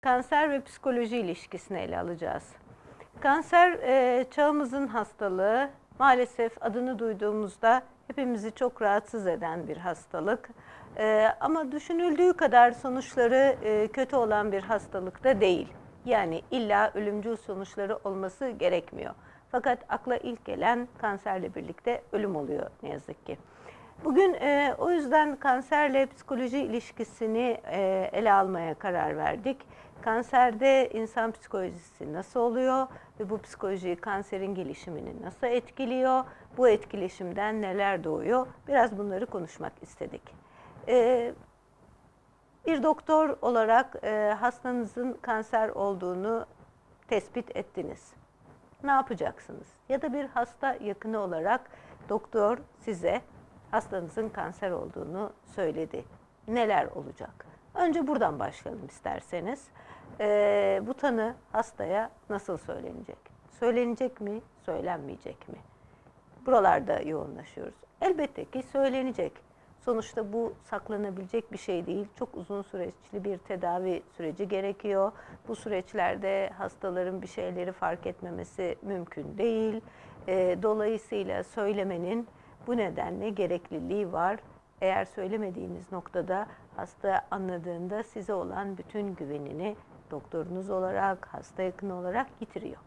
kanser ve psikoloji ilişkisini ele alacağız. Kanser e, çağımızın hastalığı. Maalesef adını duyduğumuzda hepimizi çok rahatsız eden bir hastalık. E, ama düşünüldüğü kadar sonuçları e, kötü olan bir hastalık da değil. Yani illa ölümcül sonuçları olması gerekmiyor. Fakat akla ilk gelen kanserle birlikte ölüm oluyor ne yazık ki. Bugün e, o yüzden kanserle psikoloji ilişkisini e, ele almaya karar verdik. Kanserde insan psikolojisi nasıl oluyor ve bu psikoloji kanserin gelişimini nasıl etkiliyor? Bu etkileşimden neler doğuyor? Biraz bunları konuşmak istedik. E, bir doktor olarak e, hastanızın kanser olduğunu tespit ettiniz. Ne yapacaksınız? Ya da bir hasta yakını olarak doktor size hastanızın kanser olduğunu söyledi. Neler olacak? Önce buradan başlayalım isterseniz. Ee, bu tanı hastaya nasıl söylenecek? Söylenecek mi, söylenmeyecek mi? Buralarda yoğunlaşıyoruz. Elbette ki söylenecek. Sonuçta bu saklanabilecek bir şey değil. Çok uzun süreçli bir tedavi süreci gerekiyor. Bu süreçlerde hastaların bir şeyleri fark etmemesi mümkün değil. Ee, dolayısıyla söylemenin bu nedenle gerekliliği var. Eğer söylemediğiniz noktada hasta anladığında size olan bütün güvenini doktorunuz olarak, hasta yakını olarak yitiriyor.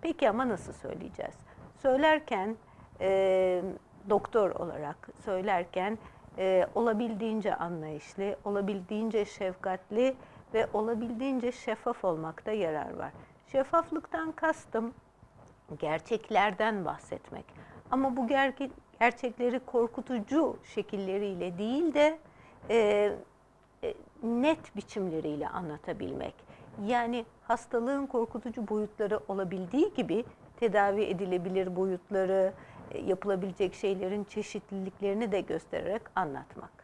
Peki ama nasıl söyleyeceğiz? Söylerken e, doktor olarak söylerken e, olabildiğince anlayışlı, olabildiğince şefkatli ve olabildiğince şeffaf olmakta yarar var. Şeffaflıktan kastım gerçeklerden bahsetmek. Ama bu gerçekleri korkutucu şekilleriyle değil de e, e, net biçimleriyle anlatabilmek. Yani hastalığın korkutucu boyutları olabildiği gibi tedavi edilebilir boyutları, e, yapılabilecek şeylerin çeşitliliklerini de göstererek anlatmak.